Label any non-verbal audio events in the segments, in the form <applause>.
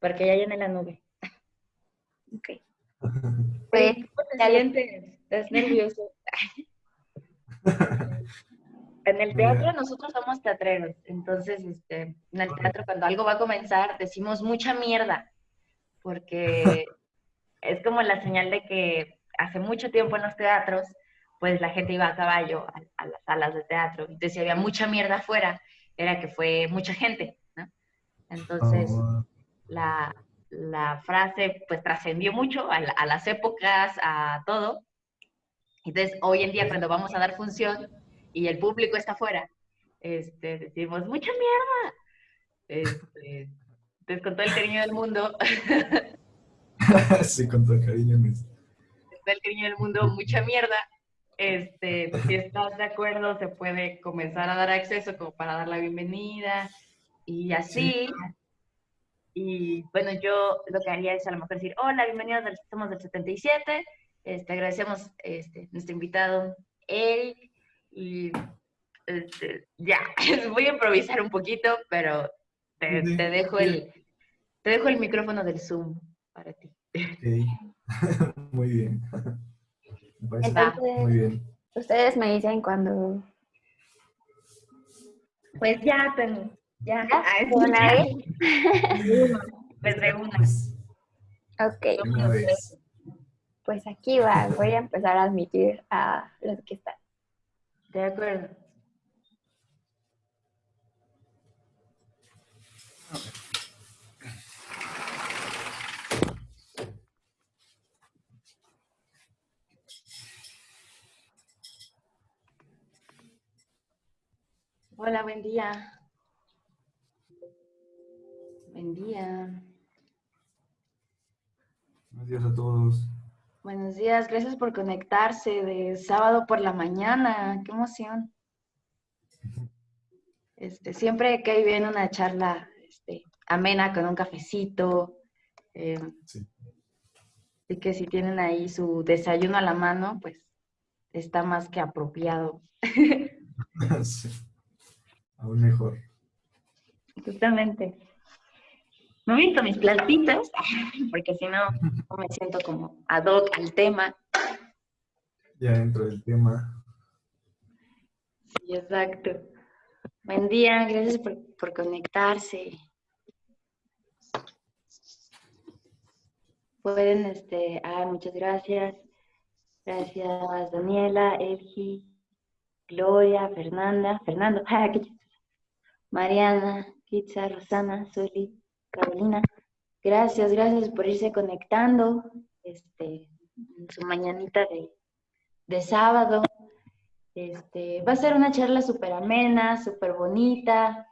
porque ya llené la nube. <laughs> Ok. Pues, excelente, es nervioso. <laughs> En el teatro nosotros somos teatreros, entonces este, en el teatro cuando algo va a comenzar decimos mucha mierda, porque <laughs> es como la señal de que hace mucho tiempo en los teatros, pues la gente iba a caballo a, las salas de teatro, entonces si había mucha mierda afuera, era que fue mucha gente, ¿no? Entonces Oh, la, la frase pues trascendió mucho a, a las épocas, a todo. Entonces hoy en día cuando vamos a dar función y el público está afuera, este, decimos, mucha mierda. Este, entonces con todo el cariño del mundo, <laughs> sí, con todo el cariño. con todo el cariño del mundo, mucha mierda. Este, si estás de acuerdo, se puede comenzar a dar acceso como para dar la bienvenida y así. Y bueno, yo lo que haría es a lo mejor decir, hola, bienvenidos, del, somos del 77, este, agradecemos este, nuestro invitado Eric y este, ya, <laughs> voy a improvisar un poquito, pero te, Sí, te dejo sí. el, te dejo el micrófono del Zoom para ti. <laughs> Muy bien. Me parece Entonces, muy bien. ustedes me dicen cuando... Pues ya tengo, ya. ¿Ya? Ah, ¿De una vez? Ok, de una vez. pues aquí va. Voy a empezar a admitir a los que están. De acuerdo. Hola, buen día. Buen día. Buenos días a todos. Buenos días, gracias por conectarse de sábado por la mañana. Qué emoción. <laughs> Este, siempre cae bien una charla este, amena con un cafecito. eh, Sí. y que si tienen ahí su desayuno a la mano, pues está más que apropiado. <laughs> <laughs> Sí. Aún mejor. Justamente. No he visto mis plantitas, porque si no, no me siento como ad hoc al tema. Ya dentro del tema. Sí, exacto. Buen día, gracias por, por conectarse. Pueden, este, ah, muchas gracias. Gracias, Daniela, Elgi, Gloria, Fernanda, Fernando. <laughs> Mariana, Kitza, Rosana, Soli, Carolina. Gracias, gracias por irse conectando. Este, en su mañanita de, de sábado. Este, va a ser una charla súper amena, súper bonita.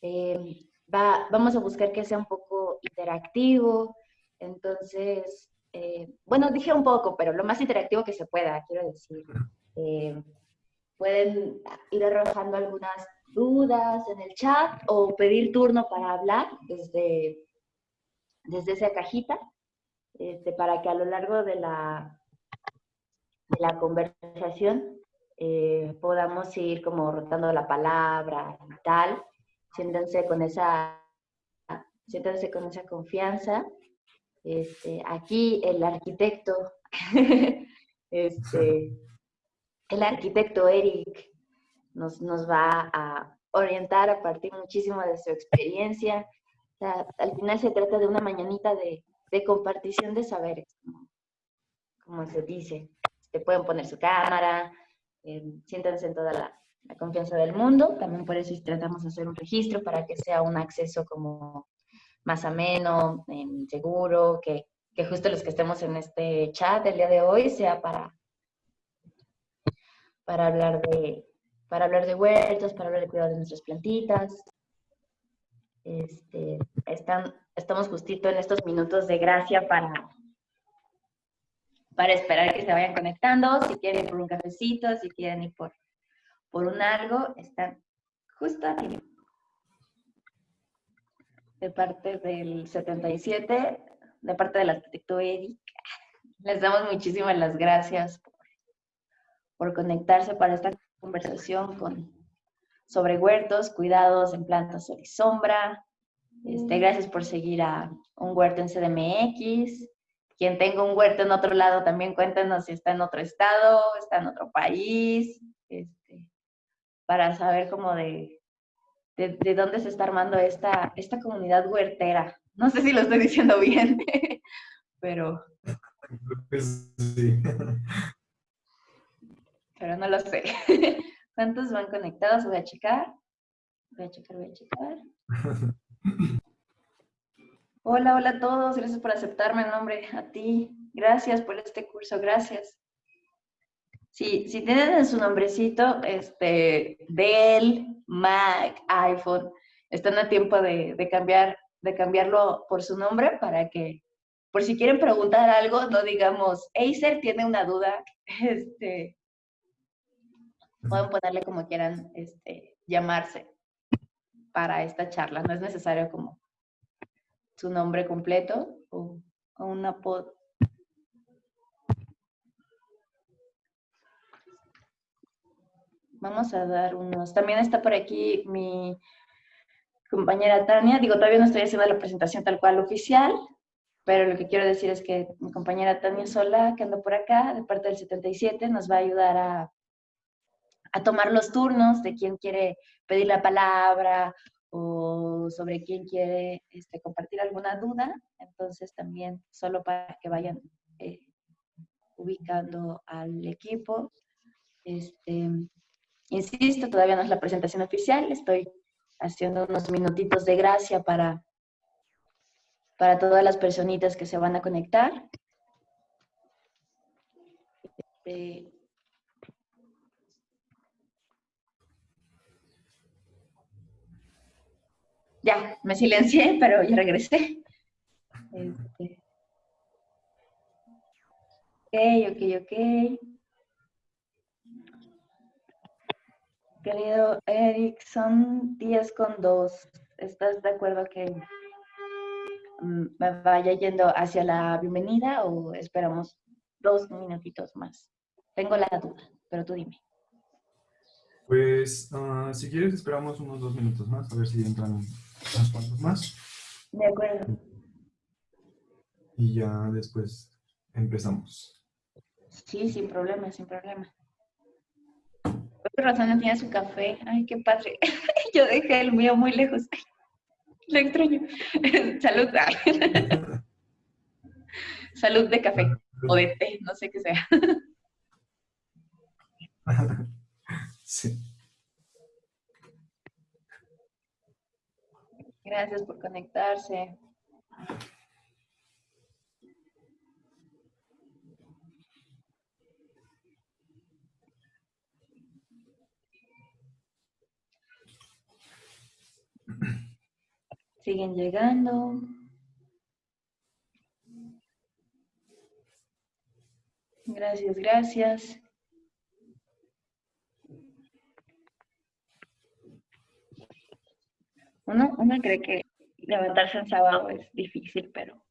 Eh, va, vamos a buscar que sea un poco interactivo. Entonces, eh, bueno, dije un poco, pero lo más interactivo que se pueda, quiero decir. Eh, pueden ir arrojando algunas dudas en el chat o pedir turno para hablar desde, desde esa cajita, este, para que a lo largo de la, de la conversación eh, podamos ir como rotando la palabra y tal, siéntanse con esa, siéntanse con esa confianza. Este, aquí el arquitecto, <laughs> este, el arquitecto Eric nos, nos va a orientar a partir muchísimo de su experiencia. O sea, al final se trata de una mañanita de, de compartición de saberes, como, como se dice. Te pueden poner su cámara, eh, siéntanse en toda la, la confianza del mundo. También por eso tratamos de hacer un registro para que sea un acceso como más ameno, em, seguro, que, que justo los que estemos en este chat el día de hoy sea para, para hablar de para hablar de huertos, para hablar de cuidado de nuestras plantitas. Este, están, estamos justito en estos minutos de gracia para, para esperar que se vayan conectando. Si quieren ir por un cafecito, si quieren ir por, por un algo, están justo aquí. De parte del 77, de parte del arquitecto Eric, les damos muchísimas las gracias por, por conectarse para esta conversación con, sobre huertos, cuidados en plantas sol y sombra. Este, gracias por seguir a Un Huerto en CDMX. Quien tenga un huerto en otro lado, también cuéntenos si está en otro estado, está en otro país, este, para saber cómo de, de, de, dónde se está armando esta, esta comunidad huertera. No sé si lo estoy diciendo bien, <laughs> pero... Sí. <laughs> Pero no lo sé. <laughs> ¿Cuántos van conectados? Voy a checar. Voy a checar, voy a checar. <laughs> Hola, hola a todos. Gracias por aceptarme el nombre. A ti. Gracias por este curso. Gracias. Sí, si tienen en su nombrecito, este, Dell, Mac, iPhone, están a tiempo de, de, cambiar, de cambiarlo por su nombre para que, por si quieren preguntar algo, no digamos, Acer tiene una duda, <laughs> este, pueden ponerle como quieran este, llamarse para esta charla. No es necesario como su nombre completo o, o una pod. Vamos a dar unos. También está por aquí mi compañera Tania. Digo, todavía no estoy haciendo la presentación tal cual oficial, pero lo que quiero decir es que mi compañera Tania Sola, que anda por acá, de parte del 77, nos va a ayudar a a tomar los turnos de quién quiere pedir la palabra o sobre quién quiere este, compartir alguna duda. Entonces también solo para que vayan eh, ubicando al equipo. Este, insisto, todavía no es la presentación oficial, estoy haciendo unos minutitos de gracia para, para todas las personitas que se van a conectar. Este, Ya, me silencié, <laughs> pero ya regresé. Este. Ok, ok, ok. Querido Eric, son 10 con 2. ¿Estás de acuerdo que mm, me vaya yendo hacia la bienvenida o esperamos dos minutitos más? Tengo la duda, pero tú dime. Pues, uh, si quieres, esperamos unos dos minutos más, a ver si entran unos cuantos más. De acuerdo. Y ya después empezamos. Sí, sin problema, sin problema. Por razón no tiene su café. Ay, qué padre. <laughs> Yo dejé el mío muy lejos. Lo extraño. <laughs> Salud. <laughs> Salud de café o de té, no sé qué sea. Sí. Gracias por conectarse. Siguen llegando. Gracias, gracias. Uno, uno cree que levantarse en sábado es difícil, pero,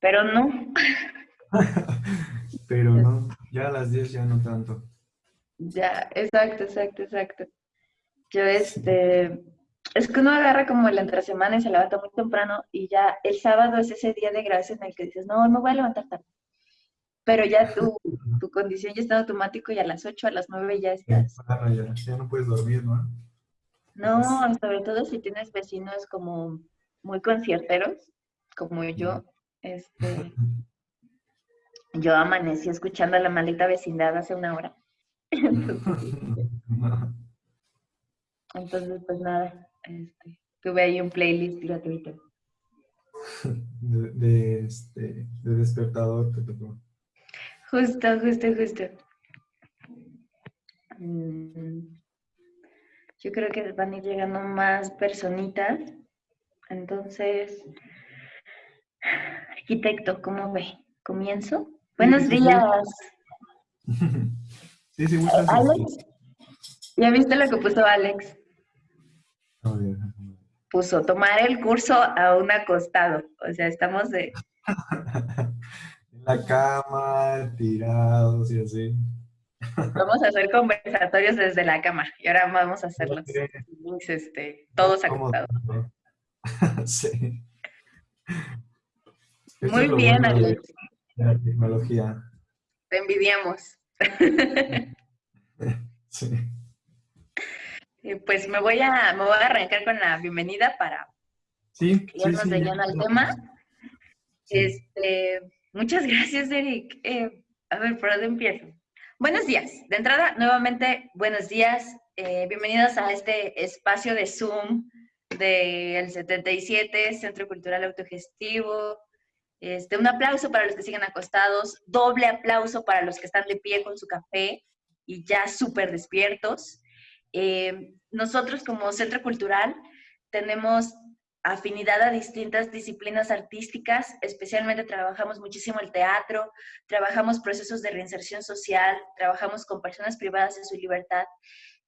pero no. <laughs> pero no, ya a las 10 ya no tanto. Ya, exacto, exacto, exacto. Yo, este, es que uno agarra como la entre semana y se levanta muy temprano y ya el sábado es ese día de gracia en el que dices, no, no voy a levantar tarde. Pero ya tu, <laughs> tu condición ya está automático y a las 8, a las 9 ya estás. Claro, ya, ya no puedes dormir, ¿no? No, sobre todo si tienes vecinos como muy concierteros, como yo, este, yo amanecí escuchando a la maldita vecindad hace una hora. <laughs> Entonces, pues nada, este, tuve ahí un playlist gratuito. De, de, este, de despertador te tocó. Justo, justo, justo. Mm. Yo creo que van a ir llegando más personitas. Entonces, arquitecto, ¿cómo ve? ¿Comienzo? Buenos sí, días. <laughs> Sí, sí, muchas Alex, ¿ya viste lo que puso Alex? Puso tomar el curso a un acostado. O sea, estamos de... <laughs> en la cama, tirados y así. Vamos a hacer conversatorios desde la cama y ahora vamos a hacer los links, este, todos acostados. <laughs> sí. Muy bien, Alex. la tecnología. Te envidiamos. <laughs> sí. Pues me voy, a, me voy a arrancar con la bienvenida para sí, irnos de lleno al tema. Este, muchas <laughs> gracias, Eric. Eh, a ver, ¿por dónde empiezo? Buenos días. De entrada, nuevamente, buenos días. Eh, bienvenidos a este espacio de Zoom del 77, Centro Cultural Autogestivo. Este, un aplauso para los que siguen acostados, doble aplauso para los que están de pie con su café y ya súper despiertos. Eh, nosotros como Centro Cultural tenemos afinidad a distintas disciplinas artísticas, especialmente trabajamos muchísimo el teatro, trabajamos procesos de reinserción social, trabajamos con personas privadas de su libertad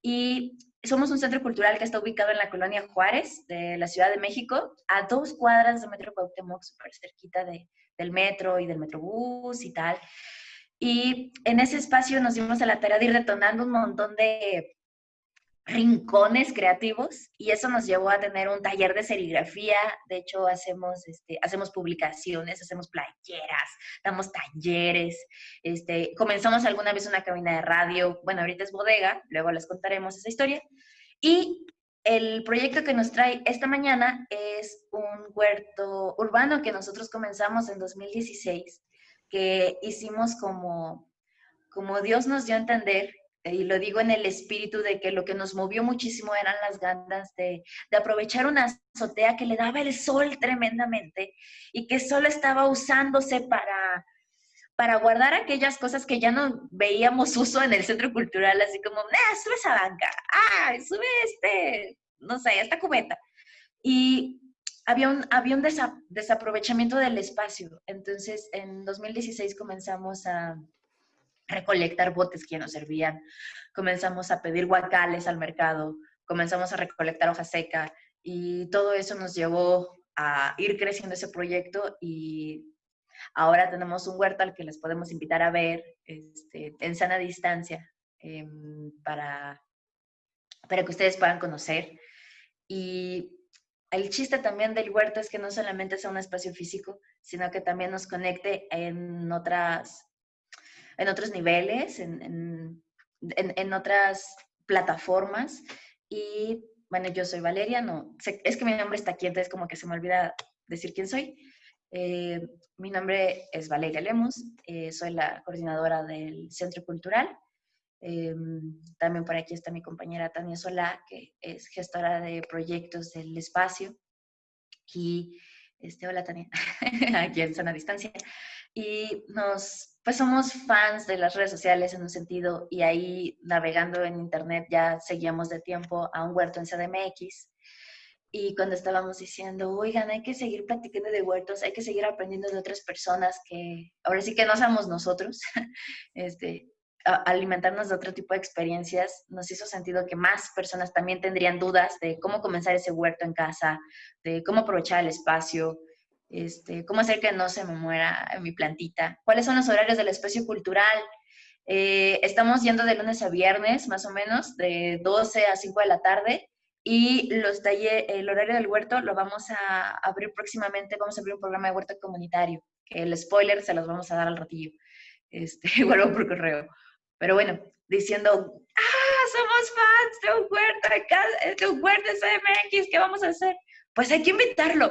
y somos un centro cultural que está ubicado en la colonia Juárez de la Ciudad de México, a dos cuadras de Metro Cuauhtémoc, súper cerquita de, del metro y del metrobús y tal. Y en ese espacio nos dimos a la tarea de ir detonando un montón de rincones creativos y eso nos llevó a tener un taller de serigrafía. De hecho, hacemos, este, hacemos publicaciones, hacemos playeras, damos talleres. Este, comenzamos alguna vez una cabina de radio. Bueno, ahorita es bodega, luego les contaremos esa historia. Y el proyecto que nos trae esta mañana es un huerto urbano que nosotros comenzamos en 2016, que hicimos como, como Dios nos dio a entender y lo digo en el espíritu de que lo que nos movió muchísimo eran las ganas de, de, aprovechar una azotea que le daba el sol tremendamente y que solo estaba usándose para, para guardar aquellas cosas que ya no veíamos <laughs> uso en el centro cultural, así como, ah, sube esa banca, ah, sube este, no sé, esta cubeta. Y había un, había un desaprovechamiento del espacio. Entonces, en 2016 comenzamos a recolectar botes que nos servían, comenzamos a pedir guacales al mercado, comenzamos a recolectar hoja seca y todo eso nos llevó a ir creciendo ese proyecto y ahora tenemos un huerto al que les podemos invitar a ver este, en sana distancia em, para, para que ustedes puedan conocer. Y el chiste también del huerto es que no solamente sea un espacio físico, sino que también nos conecte en otras en otros niveles, en, otras plataformas. Y bueno, yo soy Valeria, no, es que mi nombre está aquí, entonces como que se me olvida decir quién soy. Eh, mi nombre es Valeria Lemus, eh, soy la coordinadora del Centro Cultural. Eh, también por aquí está mi compañera Tania Solá, que es gestora de proyectos del espacio. Y, este, hola Tania, <laughs> aquí en sana distancia. Y nos pues somos fans de las redes sociales en un sentido y ahí navegando en internet ya seguíamos de tiempo a un huerto en CDMX y cuando estábamos diciendo, oigan, hay que seguir platicando de huertos, hay que seguir aprendiendo de otras personas que ahora sí que no somos nosotros, <laughs> este, alimentarnos de otro tipo de experiencias, nos hizo sentido que más personas también tendrían dudas de cómo comenzar ese huerto en casa, de cómo aprovechar el espacio, este, cómo hacer que no se me muera mi plantita, cuáles son los horarios del espacio cultural. Eh, estamos yendo de lunes a viernes, más o menos, de 12 a 5 de la tarde, y los el horario del huerto lo vamos a abrir próximamente, vamos a abrir un programa de huerto comunitario, que el spoiler se los vamos a dar al ratillo, este, <laughs> vuelvo por correo. Pero bueno, diciendo, ah, somos fans de un huerto de, un huerto de CMX, ¿qué vamos a hacer? Pues hay que invitarlo.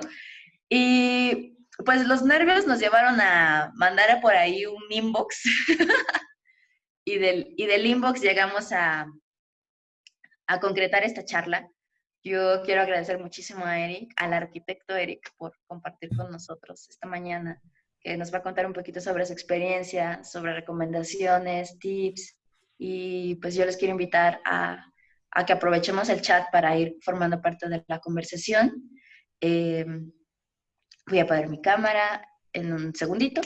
Y pues los nervios nos llevaron a mandar por ahí un inbox. <laughs> y, del, y del inbox llegamos a, a concretar esta charla. Yo quiero agradecer muchísimo a Eric, al arquitecto Eric, por compartir con nosotros esta mañana, que nos va a contar un poquito sobre su experiencia, sobre recomendaciones, tips. Y pues yo les quiero invitar a, a que aprovechemos el chat para ir formando parte de la conversación. Eh, Voy a apagar mi cámara en un segundito,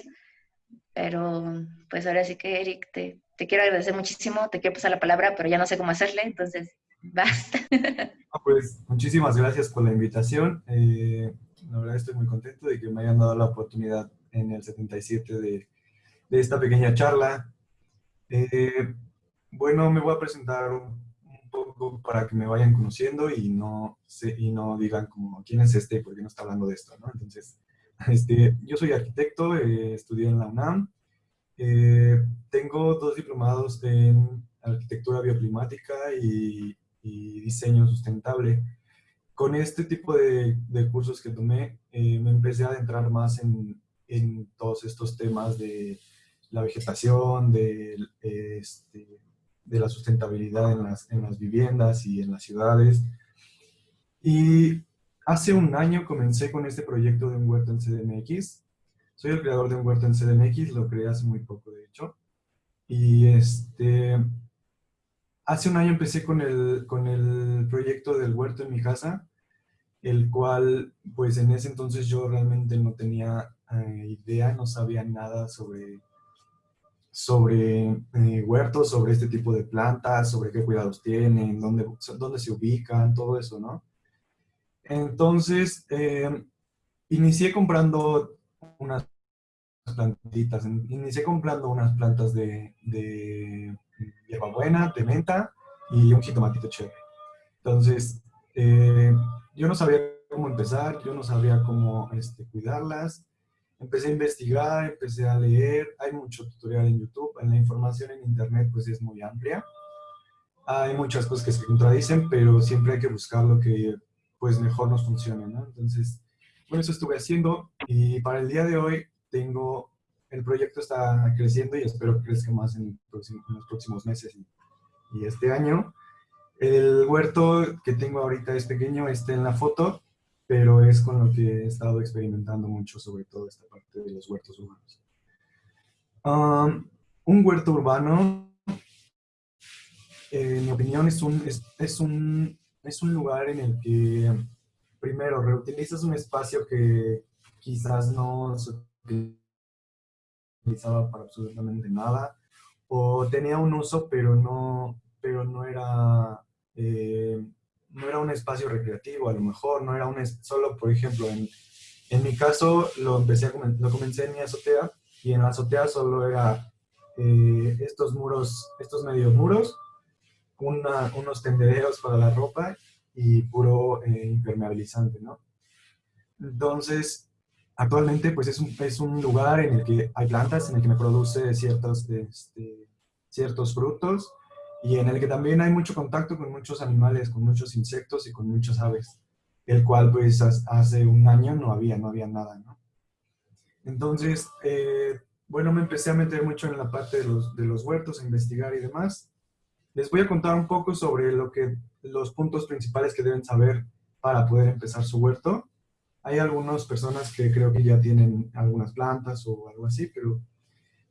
pero pues ahora sí que Eric, te, te quiero agradecer muchísimo, te quiero pasar la palabra, pero ya no sé cómo hacerle, entonces basta. <laughs> pues muchísimas gracias por la invitación. Eh, la verdad estoy muy contento de que me hayan dado la oportunidad en el 77 de, esta pequeña charla. Eh, bueno, me voy a presentar un, poco para que me vayan conociendo y no, se, y no digan como, ¿quién es este? ¿Por qué no está hablando de esto? ¿no? Entonces, <laughs> este, yo soy arquitecto, eh, estudié en la UNAM, eh, tengo dos diplomados en arquitectura bioclimática y, y diseño sustentable. Con este tipo de, de cursos que tomé, eh, me empecé a adentrar más en, en, todos estos temas de la vegetación, de, este, de la sustentabilidad en las, en las viviendas y en las ciudades. Y hace un año comencé con este proyecto de un huerto en CDMX. Soy el creador de un huerto en CDMX, lo creé hace muy poco de hecho. Y este, hace un año empecé con el, con el proyecto del huerto en mi casa, el cual pues en ese entonces yo realmente no tenía eh, idea, no sabía nada sobre sobre eh, huertos, sobre este tipo de plantas, sobre qué cuidados tienen, dónde, dónde se ubican, todo eso, ¿no? Entonces, eh, inicié comprando unas plantitas, inicié comprando unas plantas de, de hierbabuena, de menta y un jitomatito chévere. Entonces, eh, yo no sabía cómo empezar, yo no sabía cómo este, cuidarlas, empecé a investigar, empecé a leer, hay mucho tutorial en YouTube, en la información en internet pues es muy amplia. Hay muchas cosas que se contradicen, pero siempre hay que buscar lo que pues mejor nos funcione, ¿no? Entonces, bueno, eso estuve haciendo y para el día de hoy tengo, el proyecto está creciendo y espero que crezca más en, los próximos meses y, y este año. El huerto que tengo ahorita es pequeño, está en la foto, pero es con lo que he estado experimentando mucho, sobre todo esta parte de los huertos urbanos. Um, un huerto urbano, en mi opinión, es un, es, un, es un lugar en el que, primero, reutilizas un espacio que quizás no se utilizaba para absolutamente nada, o tenía un uso, pero no, pero no era... Eh, no era un espacio recreativo, a lo mejor, no era un, solo, por ejemplo, en, en mi caso lo, empecé a, lo comencé en mi azotea y en la azotea solo era eh, estos muros, estos medios muros, unos tendederos para la ropa y puro eh, impermeabilizante, ¿no? Entonces, actualmente pues es un, es un, lugar en el que hay plantas, en el que me produce ciertos, este, ciertos frutos, y en el que también hay mucho contacto con muchos animales, con muchos insectos y con muchas aves, el cual pues hace un año no había, no había nada, ¿no? Entonces, eh, bueno, me empecé a meter mucho en la parte de los, de los huertos, a investigar y demás. Les voy a contar un poco sobre lo que, los puntos principales que deben saber para poder empezar su huerto. Hay algunas personas que creo que ya tienen algunas plantas o algo así, pero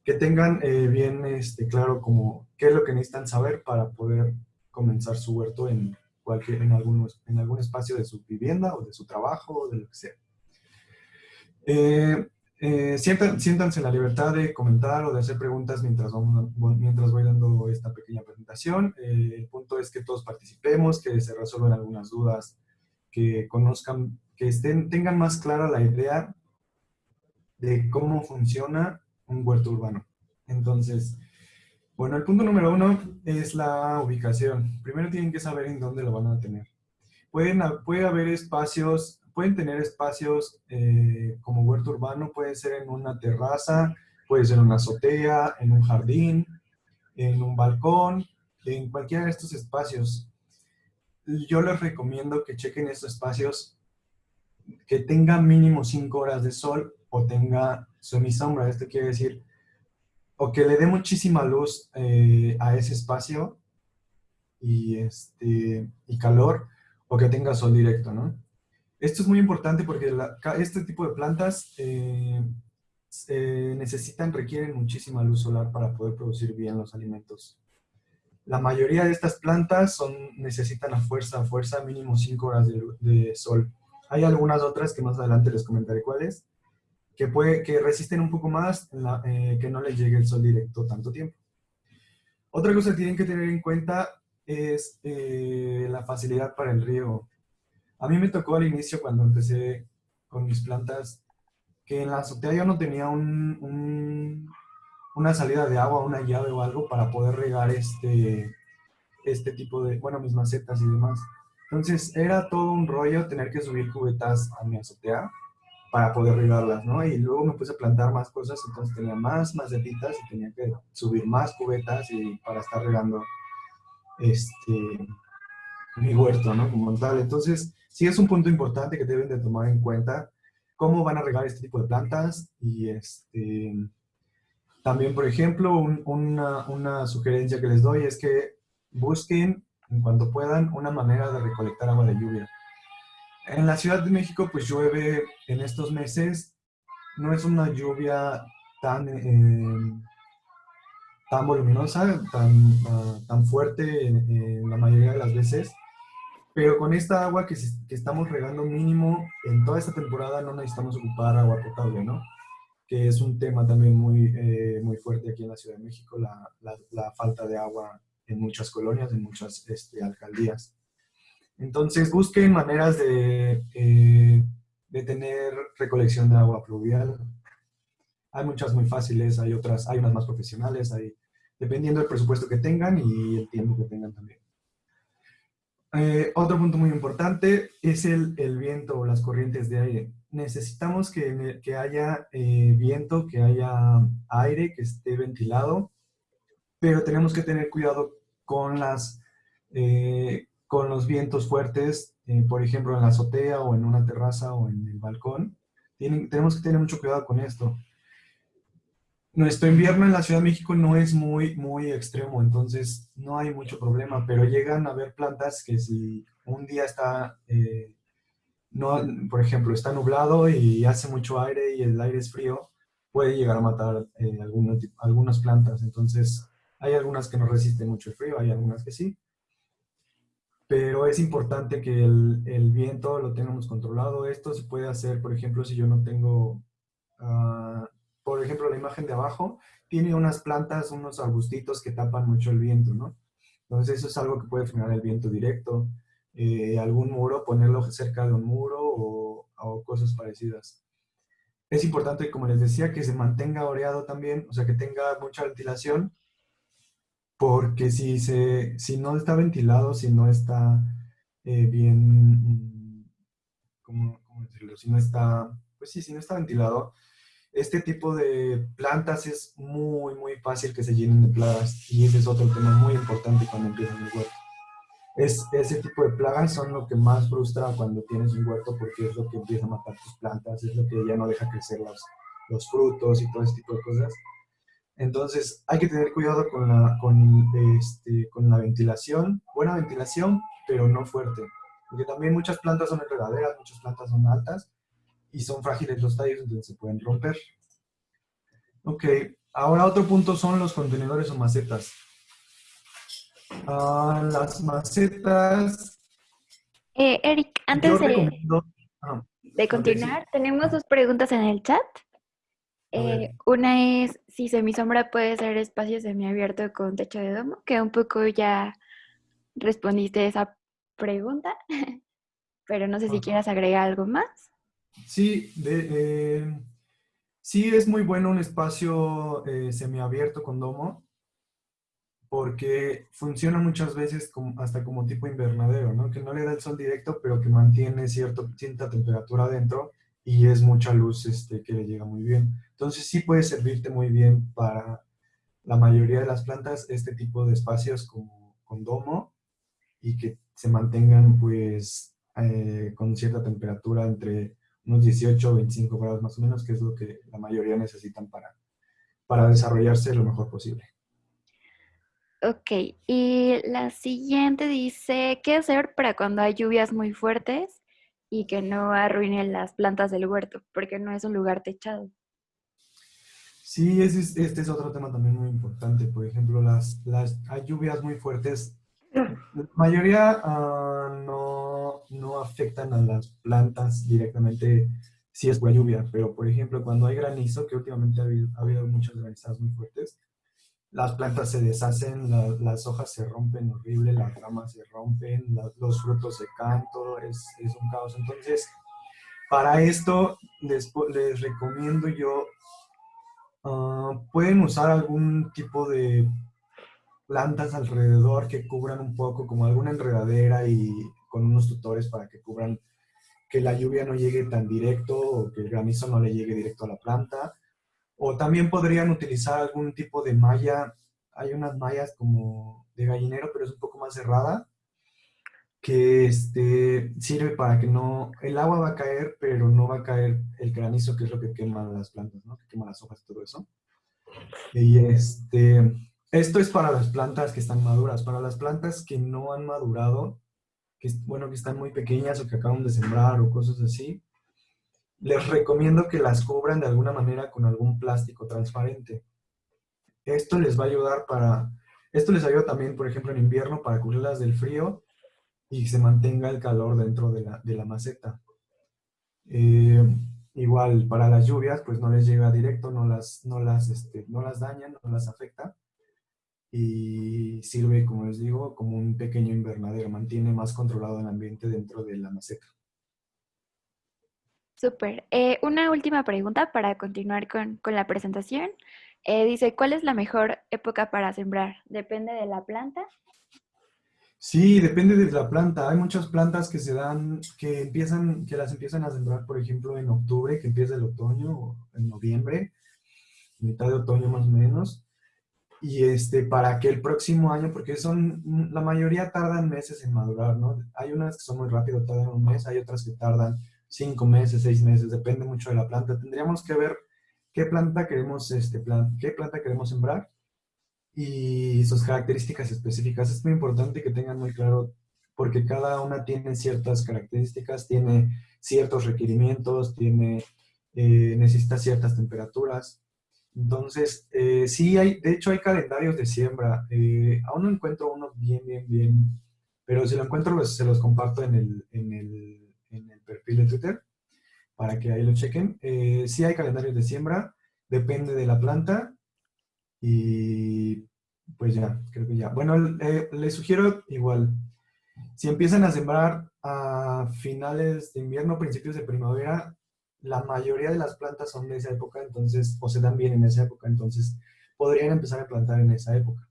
que tengan eh, bien este, claro como qué es lo que necesitan saber para poder comenzar su huerto en, cualquier, en, algunos, en algún espacio de su vivienda o de su trabajo o de lo que sea. Eh, eh, siéntanse la libertad de comentar o de hacer preguntas mientras, vamos, mientras voy dando esta pequeña presentación. el punto es que todos participemos, que se resuelvan algunas dudas, que conozcan, que estén, tengan más clara la idea de cómo funciona un huerto urbano. Entonces, bueno, el punto número uno es la ubicación. Primero tienen que saber en dónde lo van a tener. Pueden, puede haber espacios, pueden tener espacios eh, como huerto urbano, puede ser en una terraza, puede ser en una azotea, en un jardín, en un balcón, en cualquiera de estos espacios. Yo les recomiendo que chequen estos espacios que tengan mínimo 5 horas de sol o tenga semisombra. Esto quiere decir, o que le dé muchísima luz eh, a ese espacio y, este, y calor, o que tenga sol directo, ¿no? Esto es muy importante porque este tipo de plantas eh, necesitan, requieren muchísima luz solar para poder producir bien los alimentos. La mayoría de estas plantas son, necesitan a fuerza, a fuerza mínimo 5 horas de, de sol. Hay algunas otras que más adelante les comentaré cuáles, que, puede, que resisten un poco más eh, que no les llegue el sol directo tanto tiempo. Otra cosa que tienen que tener en cuenta es eh, la facilidad para el riego. A mí me tocó al inicio cuando empecé con mis plantas que en la azotea yo no tenía un, una salida de agua, una llave o algo para poder regar este, este tipo de, bueno, mis macetas y demás. Entonces era todo un rollo tener que subir cubetas a mi azotea para poder regarlas, ¿no? Y luego me puse a plantar más cosas, entonces tenía más macetitas y tenía que subir más cubetas y para estar regando este, mi huerto, ¿no? Como tal. Entonces, sí es un punto importante que deben de tomar en cuenta cómo van a regar este tipo de plantas y este, también, por ejemplo, una, una, sugerencia que les doy es que busquen, en cuanto puedan, una manera de recolectar agua de lluvia. En la Ciudad de México, pues llueve en estos meses, no es una lluvia tan, eh, tan voluminosa, tan, ah, tan fuerte en, la mayoría de las veces, pero con esta agua que, que, estamos regando mínimo en toda esta temporada no necesitamos ocupar agua potable, ¿no? Que es un tema también muy, eh, muy fuerte aquí en la Ciudad de México, la, la, falta de agua en muchas colonias, en muchas este, alcaldías. Entonces busquen maneras de, eh, de tener recolección de agua pluvial. Hay muchas muy fáciles, hay otras, hay unas más profesionales, dependiendo del presupuesto que tengan y el tiempo que tengan también. Eh, otro punto muy importante es el, el, viento o las corrientes de aire. Necesitamos que, que haya eh, viento, que haya aire, que esté ventilado, pero tenemos que tener cuidado con, las, con los vientos fuertes, por ejemplo, en la azotea o en una terraza o en el balcón. Tenemos que tener mucho cuidado con esto nuestro invierno en la Ciudad de México no es muy, muy extremo, entonces no hay mucho problema, pero llegan a haber plantas que si un día está, eh, por ejemplo, está nublado y hace mucho aire y el aire es frío, puede llegar a matar eh, algunas plantas. Entonces, hay algunas que no resisten mucho el frío, hay algunas que sí. Pero es importante que el, el viento lo tengamos controlado. Esto se puede hacer, por ejemplo, si yo no tengo... Uh, por ejemplo, la imagen de abajo, tiene unas plantas, unos arbustitos que tapan mucho el viento, ¿no? Entonces eso es algo que puede frenar el viento directo. Eh, algún muro, ponerlo cerca de un muro o, cosas parecidas. Es importante, como les decía, que se mantenga oreado también, o sea, que tenga mucha ventilación, porque si, se, si no está ventilado, si no está eh, bien, ¿cómo, ¿cómo, decirlo? Si no está, pues sí, si no está ventilado, este tipo de plantas es muy, muy fácil que se llenen de plagas y ese es otro tema muy importante cuando empiezan el huerto. Es, ese tipo de plagas son lo que más frustra cuando tienes un huerto porque es lo que empieza a matar tus plantas, es lo que ya no deja crecer los, los frutos y todo ese tipo de cosas. Entonces hay que tener cuidado con la, con, este, con la ventilación, buena ventilación, pero no fuerte. Porque también muchas plantas son enredaderas, muchas plantas son altas y son frágiles los tallos, entonces se pueden romper. Ok, ahora otro punto son los contenedores o macetas. Ah, las macetas... Eh, Eric, antes de, de continuar, tenemos dos preguntas en el chat. Eh, una es si semisombra puede ser espacio semiabierto con techo de domo, que un poco ya respondiste esa pregunta, <laughs> pero no sé si quieras agregar algo más. Sí, eh, sí es muy bueno un espacio eh, semiabierto con domo, porque funciona muchas veces como, hasta como tipo invernadero, ¿no? Que no le da el sol directo, pero que mantiene cierto, cierta temperatura adentro y es mucha luz este, que le llega muy bien. Entonces sí puede servirte muy bien para la mayoría de las plantas este tipo de espacios como con domo y que se mantengan pues eh, con cierta temperatura entre unos 18 o 25 grados más o menos, que es lo que la mayoría necesitan para, para desarrollarse lo mejor posible. Ok, y la siguiente dice, ¿qué hacer para cuando hay lluvias muy fuertes y que no arruinen las plantas del huerto? Porque no es un lugar techado. Sí, este es otro tema también muy importante. Por ejemplo, las, las, lluvias muy fuertes. La mayoría uh, no no, afectan a las plantas directamente si es buena lluvia, pero por ejemplo cuando hay granizo, que últimamente ha habido, ha habido muchas granizadas muy fuertes, las plantas se deshacen, las hojas se rompen horrible, las ramas se rompen, los frutos se caen, todo es, es, un caos. Entonces, para esto les, les recomiendo yo, ah, pueden usar algún tipo de plantas alrededor que cubran un poco, como alguna enredadera y con unos tutores para que cubran que la lluvia no llegue tan directo o que el granizo no le llegue directo a la planta. O también podrían utilizar algún tipo de malla. Hay unas mallas como de gallinero, pero es un poco más cerrada, que este, sirve para que no, el agua va a caer, pero no va a caer el granizo, que es lo que quema las plantas, ¿no? Que quema las hojas y todo eso. Y este, esto es para las plantas que están maduras. Para las plantas que no han madurado, que, bueno, que están muy pequeñas o que acaban de sembrar o cosas así, les recomiendo que las cubran de alguna manera con algún plástico transparente. Esto les va a ayudar para, esto les ayuda también, por ejemplo, en invierno para cubrirlas del frío y se mantenga el calor dentro de la, de la maceta. Eh, igual para las lluvias, pues no les llega directo, no las, no las, este, no las dañan, no las afecta. Y sirve, como les digo, como un pequeño invernadero, mantiene más controlado el ambiente dentro de la maceta. Súper. Eh, una última pregunta para continuar con, con la presentación. Eh, dice, ¿cuál es la mejor época para sembrar? ¿Depende de la planta? Sí, depende de la planta. Hay muchas plantas que se dan, que empiezan, que las empiezan a sembrar, por ejemplo, en octubre, que empieza el otoño, o en noviembre, mitad de otoño más o menos. Y este, para que el próximo año, porque son, la mayoría tardan meses en madurar, ¿no? Hay unas que son muy rápido, tardan un mes, hay otras que tardan cinco meses, seis meses, depende mucho de la planta. Tendríamos que ver qué planta queremos, este, plan, qué planta queremos sembrar y sus características específicas. Es muy importante que tengan muy claro porque cada una tiene ciertas características, tiene ciertos requerimientos, tiene, eh, necesita ciertas temperaturas. Entonces, eh, sí hay, de hecho hay calendarios de siembra. Eh, aún no encuentro uno bien, bien, bien, pero si lo encuentro pues, se los comparto en el, en, el, en el, perfil de Twitter para que ahí lo chequen. Eh, sí hay calendarios de siembra, depende de la planta y pues ya, creo que ya. Bueno, eh, les sugiero igual, si empiezan a sembrar a finales de invierno, principios de primavera, la mayoría de las plantas son de esa época, entonces, o se dan bien en esa época, entonces podrían empezar a plantar en esa época.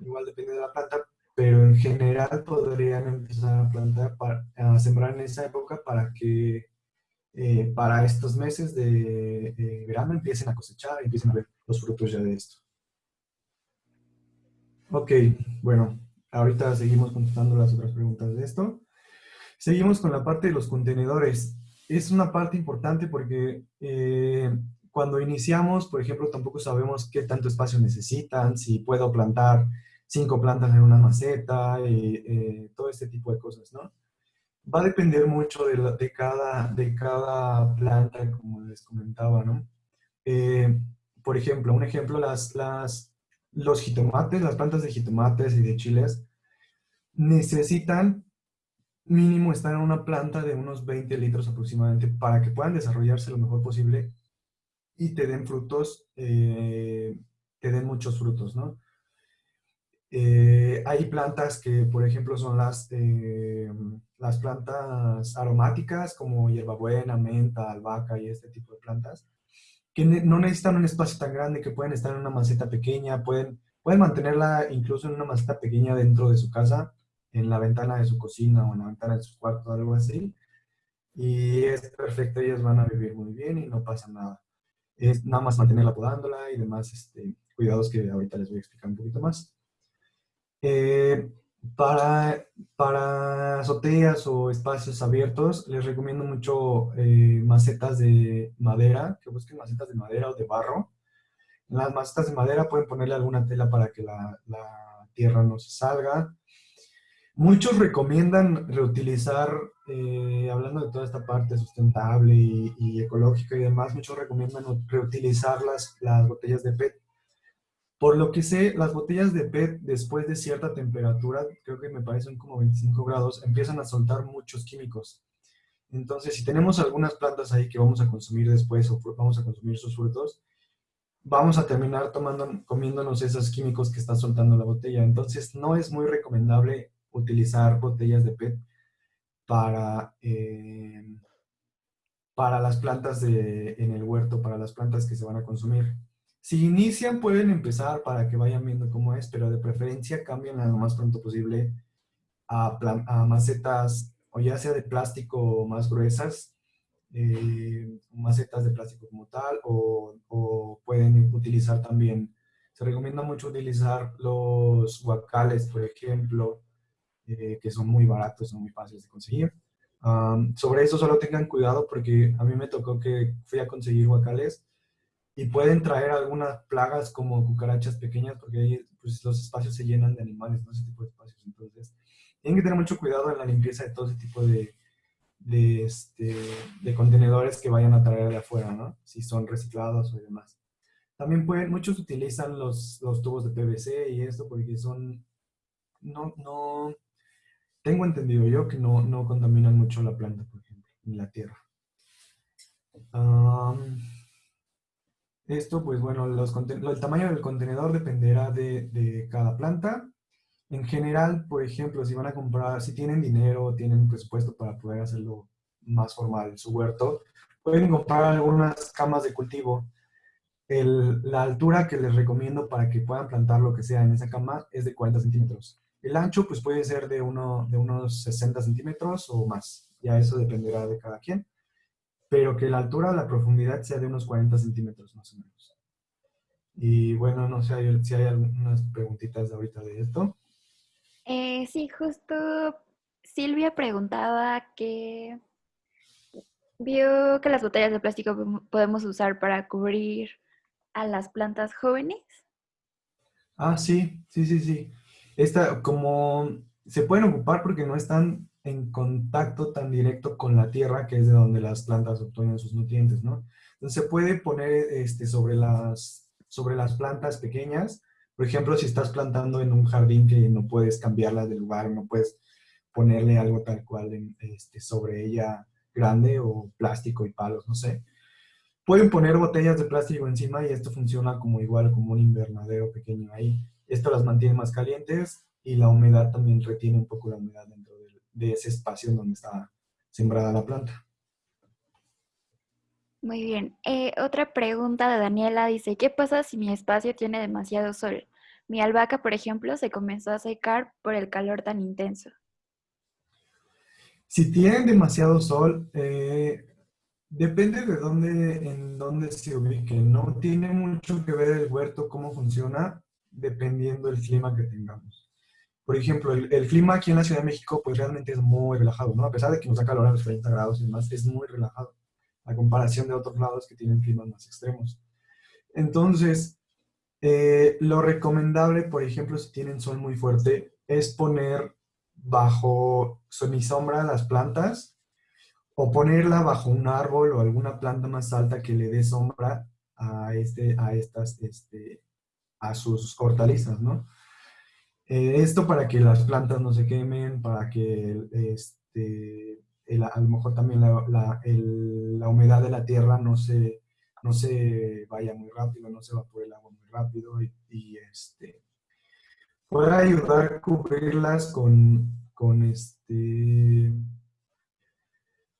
Igual depende de la planta, pero en general podrían empezar a plantar, para, a sembrar en esa época para que eh, para estos meses de, de verano empiecen a cosechar empiecen a ver los frutos ya de esto. Ok, bueno, ahorita seguimos contestando las otras preguntas de esto. Seguimos con la parte de los contenedores. Es una parte importante porque eh, cuando iniciamos, por ejemplo, tampoco sabemos qué tanto espacio necesitan, si puedo plantar cinco plantas en una maceta, y, eh, todo este tipo de cosas, ¿no? Va a depender mucho de, de, cada, de cada planta, como les comentaba, ¿no? Eh, por ejemplo, un ejemplo, las, las los jitomates, las plantas de jitomates y de chiles, necesitan mínimo estar en una planta de unos 20 litros aproximadamente para que puedan desarrollarse lo mejor posible y te den frutos, eh, te den muchos frutos, ¿no? Eh, hay plantas que, por ejemplo, son las, eh, las plantas aromáticas como hierbabuena, menta, albahaca y este tipo de plantas, que no necesitan un espacio tan grande, que pueden estar en una maceta pequeña, pueden, pueden mantenerla incluso en una maceta pequeña dentro de su casa, en la ventana de su cocina o en la ventana de su cuarto, algo así. Y es perfecto, ellas van a vivir muy bien y no pasa nada. Es nada más mantenerla podándola y demás este, cuidados que ahorita les voy a explicar un poquito más. Eh, para, para azoteas o espacios abiertos, les recomiendo mucho eh, macetas de madera, que busquen macetas de madera o de barro. En las macetas de madera pueden ponerle alguna tela para que la, tierra no se salga. Muchos recomiendan reutilizar, eh, hablando de toda esta parte sustentable y, y, ecológica y demás, muchos recomiendan reutilizar las, las botellas de PET por lo que sé, las botellas de PET después de cierta temperatura, creo que me parecen como 25 grados, empiezan a soltar muchos químicos. Entonces, si tenemos algunas plantas ahí que vamos a consumir después o vamos a consumir sus frutos, vamos a terminar tomando, comiéndonos esos químicos que está soltando la botella. Entonces, no es muy recomendable utilizar botellas de PET para, eh, para las plantas de, en el huerto, para las plantas que se van a consumir Si inician, pueden empezar para que vayan viendo cómo es, pero de preferencia cambien lo más pronto posible a, macetas o ya sea de plástico más gruesas, eh, macetas de plástico como tal, o, o, pueden utilizar también, se recomienda mucho utilizar los guacales, por ejemplo, eh, que son muy baratos, son muy fáciles de conseguir. sobre eso solo tengan cuidado porque a mí me tocó que fui a conseguir guacales y pueden traer algunas plagas como cucarachas pequeñas porque ahí pues, los espacios se llenan de animales, ¿no? ese tipo de espacios. Entonces, tienen que tener mucho cuidado en la limpieza de todo ese tipo de, de, este, de contenedores que vayan a traer de afuera, ¿no? Si son reciclados o demás. También pueden, muchos utilizan los, los tubos de PVC y esto porque son, no, no, tengo entendido yo que no, no contaminan mucho la planta, por ejemplo, ni la tierra. Esto, pues bueno, los, el tamaño del contenedor dependerá de, de cada planta en general, por ejemplo, si van a comprar, si tienen dinero, tienen presupuesto para poder hacerlo más formal, su huerto, pueden comprar algunas camas de cultivo. la altura que les recomiendo para que puedan plantar lo que sea en esa cama es de 40 centímetros. El ancho pues puede ser de, uno, de unos 60 centímetros o más. Ya eso dependerá de cada quien. Pero que la altura o la profundidad sea de unos 40 centímetros más o menos. Y bueno, no sé si hay algunas preguntitas ahorita de esto. Eh, sí, justo Silvia preguntaba que vio que las botellas de plástico podemos usar para cubrir a las plantas jóvenes. Ah, sí, sí, sí, sí. Esta, como se pueden ocupar porque no están en contacto tan directo con la tierra, que es de donde las plantas obtienen sus nutrientes, ¿no? Entonces se puede poner este, sobre, las, sobre las plantas pequeñas por ejemplo, si estás plantando en un jardín que no puedes cambiarla de lugar, no puedes ponerle algo tal cual este, sobre ella grande o plástico y palos, no sé. Pueden poner botellas de plástico encima y esto funciona como igual, como un invernadero pequeño ahí. Esto las mantiene más calientes y la humedad también retiene un poco la humedad dentro de, ese espacio en donde está sembrada la planta. Muy bien. Eh, otra pregunta de Daniela dice, ¿qué pasa si mi espacio tiene demasiado sol? Mi albahaca, por ejemplo, se comenzó a secar por el calor tan intenso. Si tienen demasiado sol, eh, depende de dónde, en dónde se ubique. No tiene mucho que ver el huerto, cómo funciona, dependiendo del clima que tengamos. Por ejemplo, el, el, clima aquí en la Ciudad de México, pues realmente es muy relajado, ¿no? A pesar de que nos da calor a los 30 grados y demás, es muy relajado a comparación de otros lados que tienen climas más extremos. Entonces, eh, lo recomendable, por ejemplo, si tienen sol muy fuerte, es poner bajo sombra las plantas o ponerla bajo un árbol o alguna planta más alta que le dé sombra a, este, a estas, este, a sus hortalizas, ¿no? Eh, esto para que las plantas no se quemen, para que este, a lo mejor también la, la, humedad de la tierra no se, no se vaya muy rápido, no se va por el agua muy rápido y, este, podrá ayudar a cubrirlas con, con, este,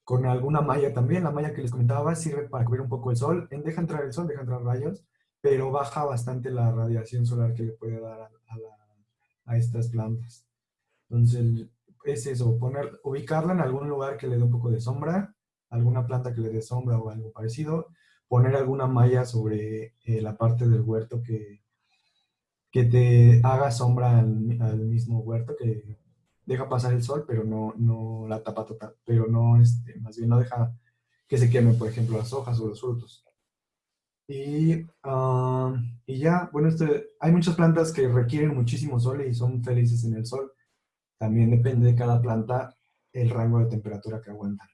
con alguna malla también. La malla que les comentaba sirve para cubrir un poco el sol. Deja entrar el sol, deja entrar rayos, pero baja bastante la radiación solar que le puede dar a, a estas plantas. Entonces, es eso, poner, ubicarla en algún lugar que le dé un poco de sombra, alguna planta que le dé sombra o algo parecido, poner alguna malla sobre eh, la parte del huerto que, que te haga sombra al, mismo huerto, que deja pasar el sol, pero no, no la tapa total, pero no, este, más bien no deja que se quemen, por ejemplo, las hojas o los frutos. Y, ah, y ya, bueno, este, hay muchas plantas que requieren muchísimo sol y son felices en el sol. También depende de cada planta el rango de temperatura que aguanta.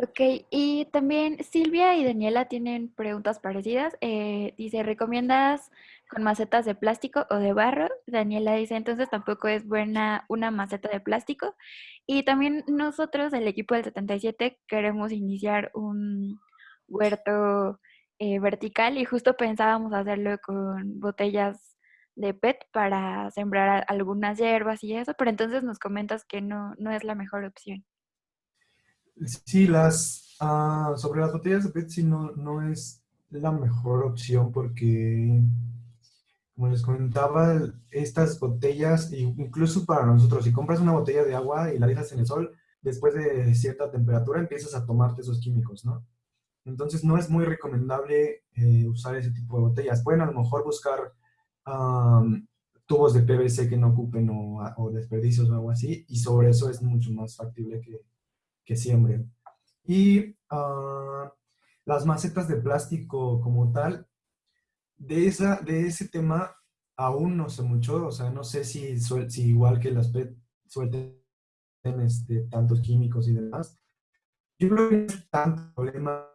Ok, y también Silvia y Daniela tienen preguntas parecidas. Eh, dice, ¿recomiendas con macetas de plástico o de barro? Daniela dice, entonces tampoco es buena una maceta de plástico. Y también nosotros, el equipo del 77, queremos iniciar un huerto eh, vertical y justo pensábamos hacerlo con botellas de PET para sembrar algunas hierbas y eso, pero entonces nos comentas que no, no es la mejor opción. Sí, las, ah, sobre las botellas de PET sí no, no es la mejor opción porque, como les comentaba, estas botellas, incluso para nosotros, si compras una botella de agua y la dejas en el sol, después de cierta temperatura empiezas a tomarte esos químicos, ¿no? Entonces no es muy recomendable eh, usar ese tipo de botellas. Pueden a lo mejor buscar tubos de PVC que no ocupen o, desperdicios o algo así, y sobre eso es mucho más factible que, que siembren. Y ah, las macetas de plástico como tal, de, esa, de ese tema aún no sé mucho, o sea, no sé si, si igual que las PET suelten este, tantos químicos y demás. Yo creo que no es tanto problema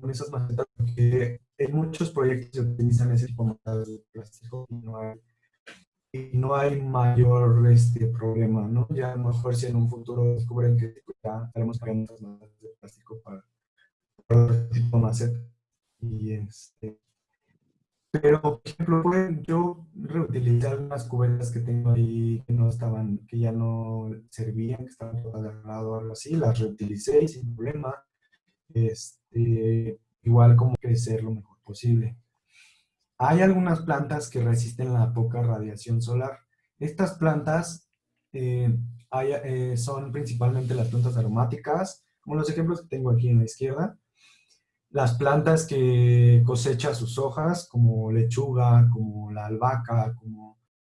con esas macetas porque en muchos proyectos se utilizan ese tipo de macetas plástico y no hay y no hay mayor este, problema, ¿no? Ya a lo mejor si en un futuro descubren que ya estaremos pagando de plástico para, otro tipo de maceta. Y este, pero, por ejemplo, yo reutilizé algunas cubetas que tengo ahí que no estaban, que ya no servían, que estaban todas lado o algo así, las reutilicé sin problema. Este, igual como crecer lo mejor posible. Hay algunas plantas que resisten la poca radiación solar. Estas plantas eh, eh, son principalmente las plantas aromáticas, como los ejemplos que tengo aquí en la izquierda. Las plantas que cosechan sus hojas, como lechuga, como la albahaca, como